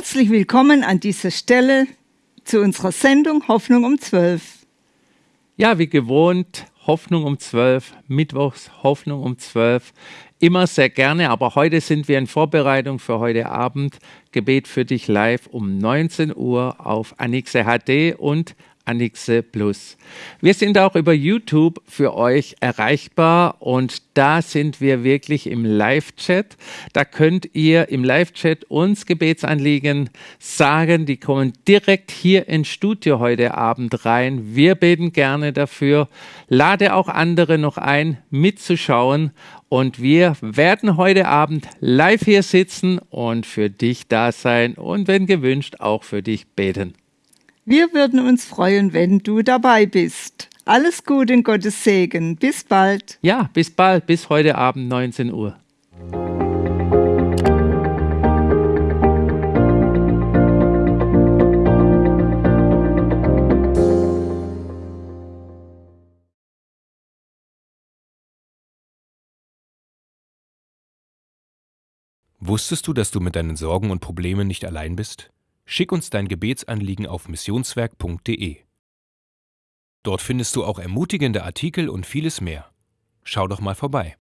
Herzlich willkommen an dieser Stelle zu unserer Sendung Hoffnung um 12. Ja, wie gewohnt, Hoffnung um 12, Mittwochs Hoffnung um 12. Immer sehr gerne, aber heute sind wir in Vorbereitung für heute Abend. Gebet für dich live um 19 Uhr auf Anixe HD und Anixe Plus. Wir sind auch über YouTube für euch erreichbar und da sind wir wirklich im Live-Chat. Da könnt ihr im Live-Chat uns Gebetsanliegen sagen. Die kommen direkt hier ins Studio heute Abend rein. Wir beten gerne dafür. Lade auch andere noch ein, mitzuschauen. Und wir werden heute Abend live hier sitzen und für dich da sein und wenn gewünscht auch für dich beten. Wir würden uns freuen, wenn du dabei bist. Alles Gute in Gottes Segen. Bis bald. Ja, bis bald. Bis heute Abend 19 Uhr. Wusstest du, dass du mit deinen Sorgen und Problemen nicht allein bist? Schick uns dein Gebetsanliegen auf missionswerk.de. Dort findest du auch ermutigende Artikel und vieles mehr. Schau doch mal vorbei.